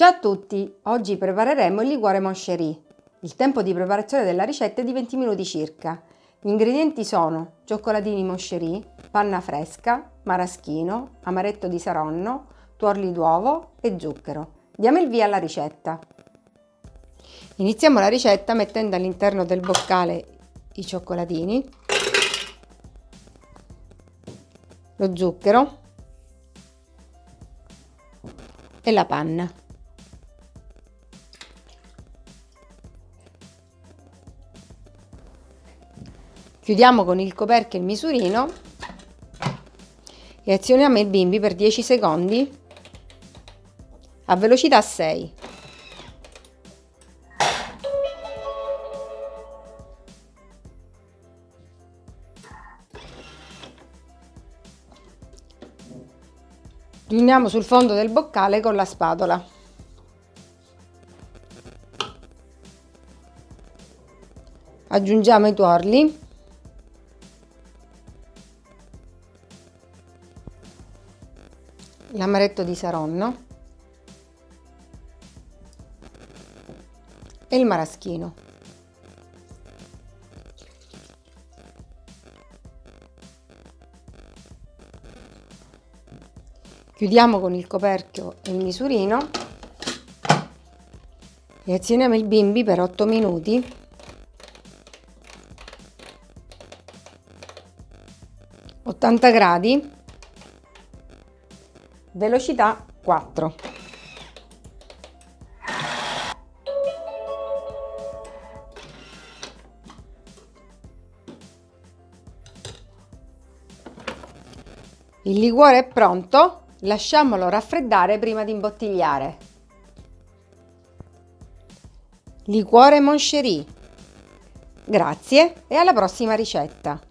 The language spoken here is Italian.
Ciao a tutti! Oggi prepareremo il liquore Moncherie. Il tempo di preparazione della ricetta è di 20 minuti circa. Gli ingredienti sono cioccolatini Moncherie, panna fresca, maraschino, amaretto di saronno, tuorli d'uovo e zucchero. Diamo il via alla ricetta. Iniziamo la ricetta mettendo all'interno del boccale i cioccolatini, lo zucchero e la panna. Chiudiamo con il coperchio il misurino e azioniamo il bimbi per 10 secondi a velocità 6. Riuniamo sul fondo del boccale con la spatola. Aggiungiamo i tuorli l'amaretto di Saronno. E il maraschino. Chiudiamo con il coperchio il misurino. E azioniamo il bimbi per 8 minuti. Gradi velocità 4. Il liquore è pronto, lasciamolo raffreddare prima di imbottigliare. Liquore Moncherie. Grazie e alla prossima ricetta!